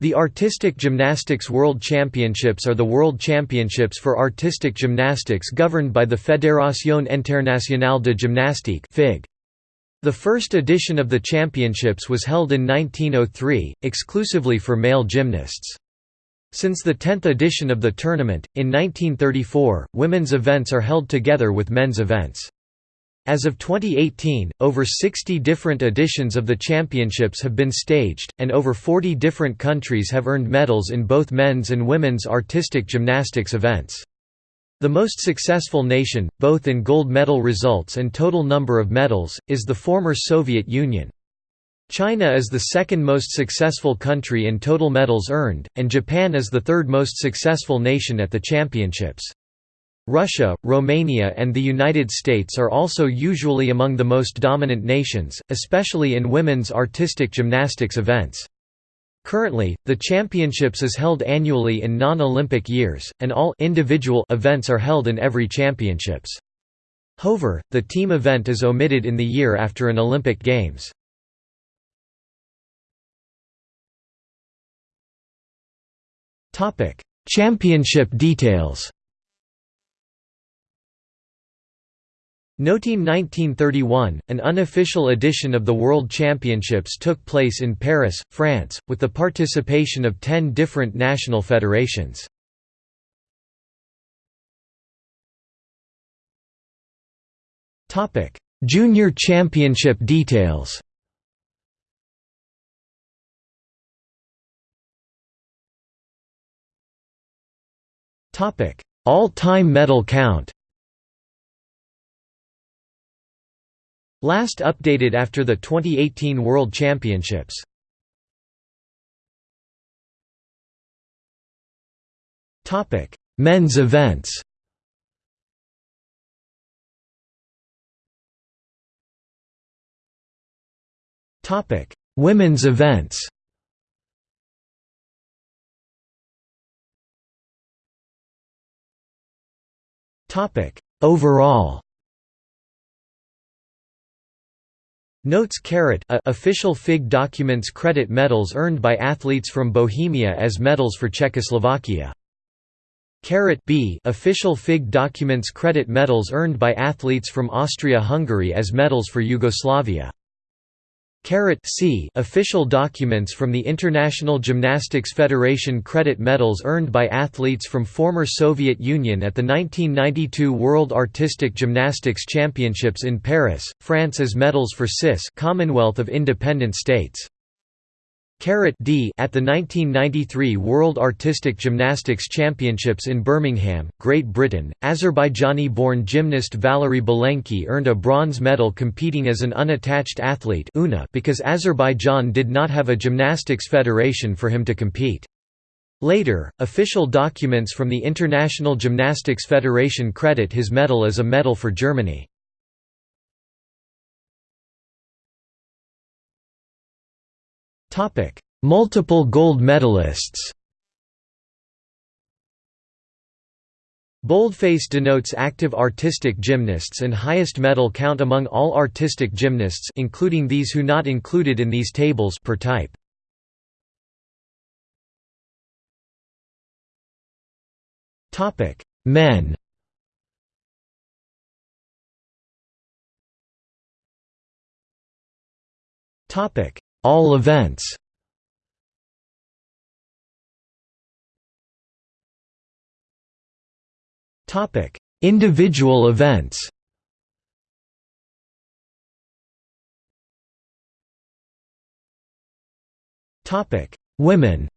The Artistic Gymnastics World Championships are the world championships for artistic gymnastics governed by the Fédération Internationale de Gymnastique. The first edition of the championships was held in 1903, exclusively for male gymnasts. Since the 10th edition of the tournament, in 1934, women's events are held together with men's events. As of 2018, over 60 different editions of the championships have been staged, and over 40 different countries have earned medals in both men's and women's artistic gymnastics events. The most successful nation, both in gold medal results and total number of medals, is the former Soviet Union. China is the second most successful country in total medals earned, and Japan is the third most successful nation at the championships. Russia, Romania and the United States are also usually among the most dominant nations, especially in women's artistic gymnastics events. Currently, the championships is held annually in non-Olympic years, and all individual events are held in every championships. However, the team event is omitted in the year after an Olympic Games. Championship details Noting 1931, an unofficial edition of the World Championships took place in Paris, France, with the participation of ten different national federations. Junior Championship details All-time medal count Last updated after the 2018 World Championships. Topic: Men's events. Topic: Women's events. Topic: Overall. Notes caret official FIG documents credit medals earned by athletes from Bohemia as medals for Czechoslovakia. Caret B official FIG documents credit medals earned by athletes from Austria-Hungary as medals for Yugoslavia. C official documents from the International Gymnastics Federation credit medals earned by athletes from former Soviet Union at the 1992 World Artistic Gymnastics Championships in Paris, France as medals for CIS Commonwealth of Independent States. D at the 1993 World Artistic Gymnastics Championships in Birmingham, Great Britain, Azerbaijani-born gymnast Valery Belenki earned a bronze medal competing as an unattached athlete because Azerbaijan did not have a gymnastics federation for him to compete. Later, official documents from the International Gymnastics Federation credit his medal as a medal for Germany. Multiple gold medalists. Boldface denotes active artistic gymnasts and highest medal count among all artistic gymnasts including these who not included in these tables per type. Topic: Men. Topic: all events Topic: Individual events. Topic: Women.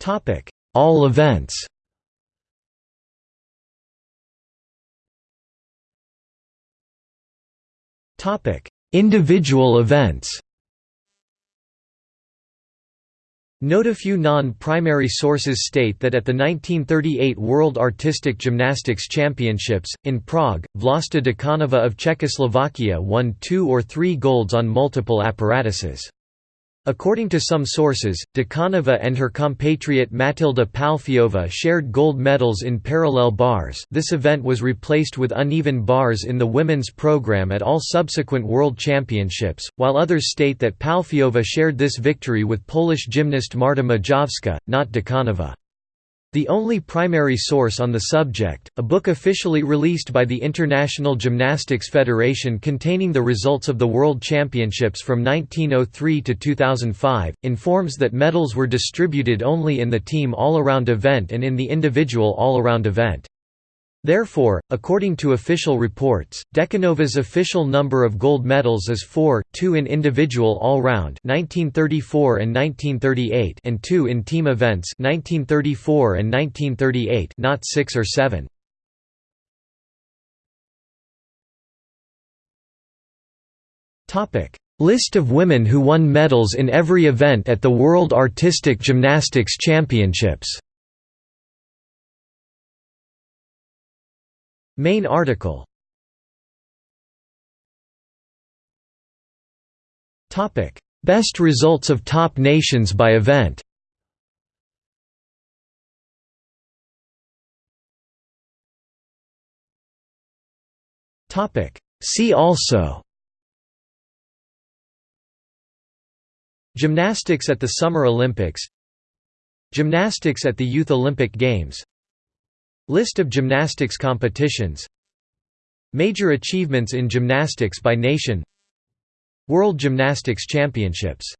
Topic: All events. Individual events. Note a few non-primary sources state that at the 1938 World Artistic Gymnastics Championships, in Prague, Vlasta Děkanová of Czechoslovakia won two or three golds on multiple apparatuses. According to some sources, Děkanová and her compatriot Matilda Pálfyová shared gold medals in parallel bars this event was replaced with uneven bars in the women's program at all subsequent World Championships, while others state that Pálfyová shared this victory with Polish gymnast Marta Majowska, not Děkanová. The only primary source on the subject, a book officially released by the International Gymnastics Federation containing the results of the World Championships from 1903 to 2005, informs that medals were distributed only in the team all-around event and in the individual all-around event. Therefore, according to official reports, Děkanová's official number of gold medals is 4, 2 in individual all-round (1934 and 2 in team events 1934 and 1938 not 6 or 7. List of women who won medals in every event at the World Artistic Gymnastics Championships Main article. Best results of top nations by event. See also. Gymnastics at the Summer Olympics. Gymnastics at the Youth Olympic Games List of gymnastics competitions. Major achievements in gymnastics by nation. World Gymnastics Championships